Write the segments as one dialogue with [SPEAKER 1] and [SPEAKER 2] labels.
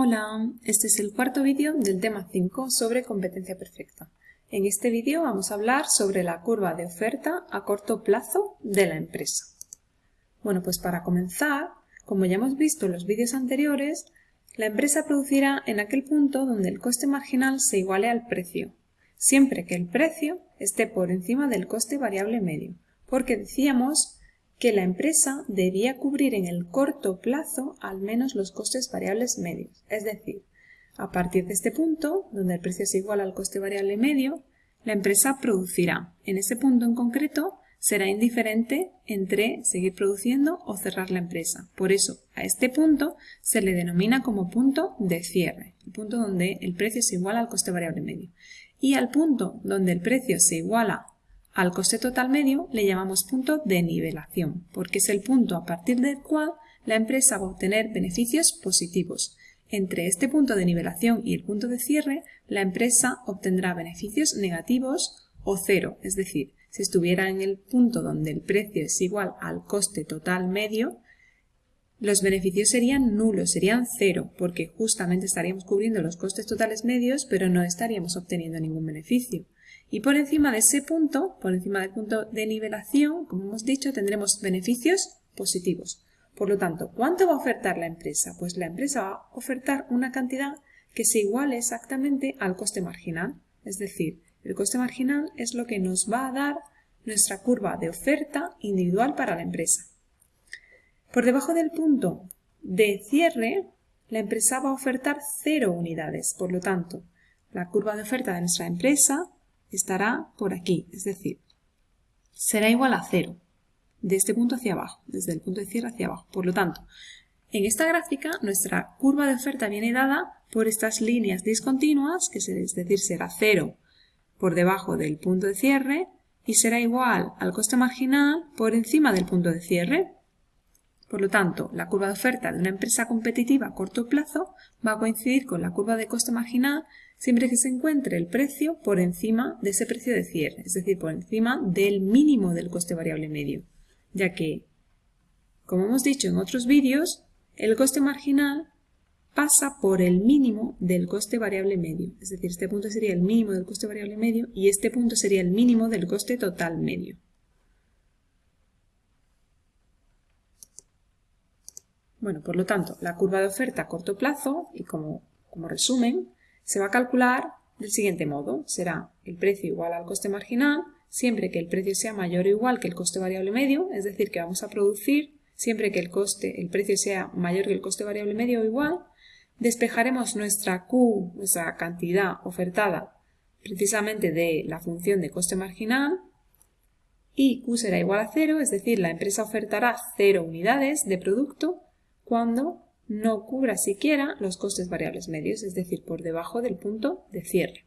[SPEAKER 1] Hola, este es el cuarto vídeo del tema 5 sobre competencia perfecta. En este vídeo vamos a hablar sobre la curva de oferta a corto plazo de la empresa. Bueno, pues para comenzar, como ya hemos visto en los vídeos anteriores, la empresa producirá en aquel punto donde el coste marginal se iguale al precio, siempre que el precio esté por encima del coste variable medio, porque decíamos que la empresa debía cubrir en el corto plazo al menos los costes variables medios. Es decir, a partir de este punto, donde el precio es igual al coste variable medio, la empresa producirá. En ese punto en concreto, será indiferente entre seguir produciendo o cerrar la empresa. Por eso, a este punto se le denomina como punto de cierre, el punto donde el precio se iguala al coste variable medio. Y al punto donde el precio se iguala al coste total medio le llamamos punto de nivelación, porque es el punto a partir del cual la empresa va a obtener beneficios positivos. Entre este punto de nivelación y el punto de cierre, la empresa obtendrá beneficios negativos o cero, es decir, si estuviera en el punto donde el precio es igual al coste total medio, los beneficios serían nulos, serían cero, porque justamente estaríamos cubriendo los costes totales medios, pero no estaríamos obteniendo ningún beneficio. Y por encima de ese punto, por encima del punto de nivelación, como hemos dicho, tendremos beneficios positivos. Por lo tanto, ¿cuánto va a ofertar la empresa? Pues la empresa va a ofertar una cantidad que se iguale exactamente al coste marginal. Es decir, el coste marginal es lo que nos va a dar nuestra curva de oferta individual para la empresa. Por debajo del punto de cierre, la empresa va a ofertar cero unidades. Por lo tanto, la curva de oferta de nuestra empresa estará por aquí, es decir, será igual a cero, de este punto hacia abajo, desde el punto de cierre hacia abajo. Por lo tanto, en esta gráfica nuestra curva de oferta viene dada por estas líneas discontinuas, que es decir, será cero por debajo del punto de cierre y será igual al coste marginal por encima del punto de cierre. Por lo tanto, la curva de oferta de una empresa competitiva a corto plazo va a coincidir con la curva de coste marginal siempre que se encuentre el precio por encima de ese precio de cierre, es decir, por encima del mínimo del coste variable medio, ya que, como hemos dicho en otros vídeos, el coste marginal pasa por el mínimo del coste variable medio, es decir, este punto sería el mínimo del coste variable medio y este punto sería el mínimo del coste total medio. Bueno, por lo tanto, la curva de oferta a corto plazo, y como, como resumen, se va a calcular del siguiente modo. Será el precio igual al coste marginal, siempre que el precio sea mayor o igual que el coste variable medio, es decir, que vamos a producir siempre que el, el precio sea mayor que el coste variable medio o igual, despejaremos nuestra Q, nuestra cantidad ofertada, precisamente de la función de coste marginal, y Q será igual a cero, es decir, la empresa ofertará cero unidades de producto cuando no cubra siquiera los costes variables medios, es decir, por debajo del punto de cierre.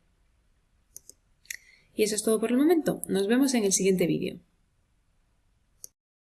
[SPEAKER 1] Y eso es todo por el momento. Nos vemos en el siguiente vídeo.